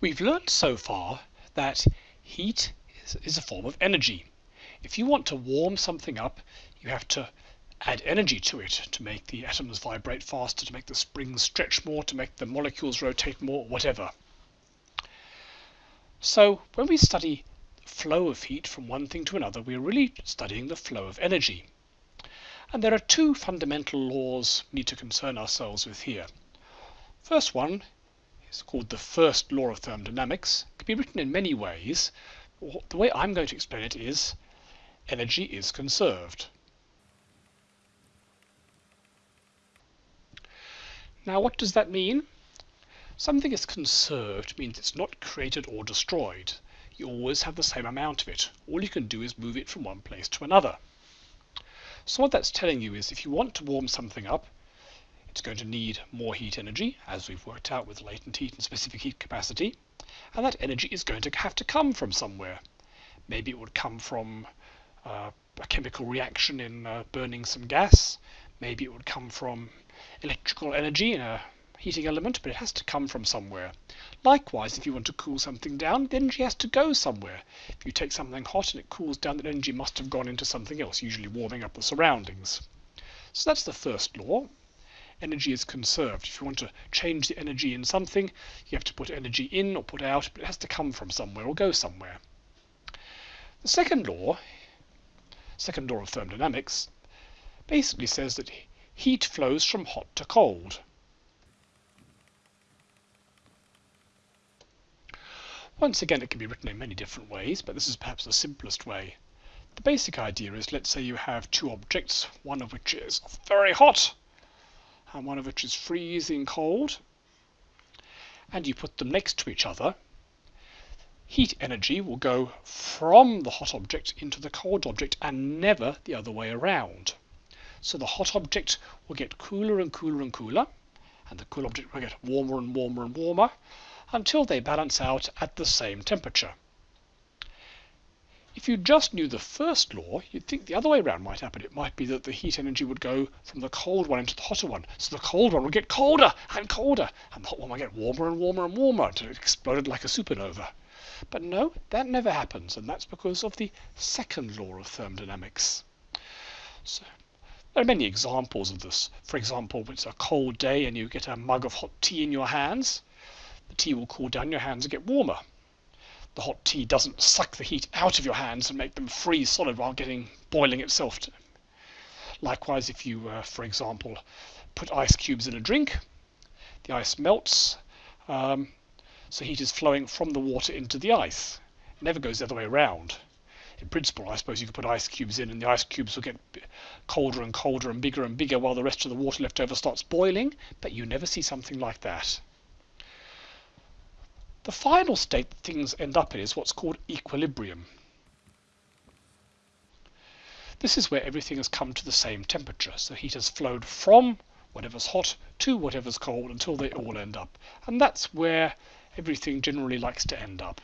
We've learnt so far that heat is, is, a form of energy. If you want to warm something up, you have to add energy to it to make the atoms vibrate faster, to make the springs stretch more, to make the molecules rotate more, whatever. So when we study flow of heat from one thing to another, we're really studying the flow of energy. And there are two fundamental laws we need to concern ourselves with here. First one is called the first law of thermodynamics. It can be written in many ways. The way I'm going to explain it is energy is conserved. Now what does that mean? Something is conserved means it's not created or destroyed. You always have the same amount of it. All you can do is move it from one place to another. So what that's telling you is if you want to warm something up, it's going to need more heat energy, as we've worked out with latent heat and specific heat capacity, and that energy is going to have to come from somewhere. Maybe it would come from uh, a chemical reaction in uh, burning some gas, maybe it would come from electrical energy in a heating element, but it has to come from somewhere. Likewise, if you want to cool something down, the energy has to go somewhere. If you take something hot and it cools down, that energy must have gone into something else, usually warming up the surroundings. So that's the first law. Energy is conserved. If you want to change the energy in something, you have to put energy in or put out, but it has to come from somewhere or go somewhere. The second law, second law of thermodynamics, basically says that heat flows from hot to cold. Once again, it can be written in many different ways, but this is perhaps the simplest way. The basic idea is, let's say you have two objects, one of which is very hot, and one of which is freezing cold, and you put them next to each other, heat energy will go from the hot object into the cold object and never the other way around. So the hot object will get cooler and cooler and cooler, and the cool object will get warmer and warmer and warmer, until they balance out at the same temperature. If you just knew the first law, you'd think the other way around might happen. It might be that the heat energy would go from the cold one into the hotter one. So the cold one would get colder and colder, and the hot one would get warmer and warmer and warmer until it exploded like a supernova. But no, that never happens, and that's because of the second law of thermodynamics. So, there are many examples of this. For example, when it's a cold day and you get a mug of hot tea in your hands the tea will cool down, your hands and get warmer. The hot tea doesn't suck the heat out of your hands and make them freeze solid while getting boiling itself. Likewise, if you, uh, for example, put ice cubes in a drink, the ice melts, um, so heat is flowing from the water into the ice. It never goes the other way around. In principle, I suppose you could put ice cubes in and the ice cubes will get colder and colder and bigger and bigger while the rest of the water left over starts boiling, but you never see something like that. The final state that things end up in is what's called equilibrium. This is where everything has come to the same temperature. So heat has flowed from whatever's hot to whatever's cold until they all end up. And that's where everything generally likes to end up.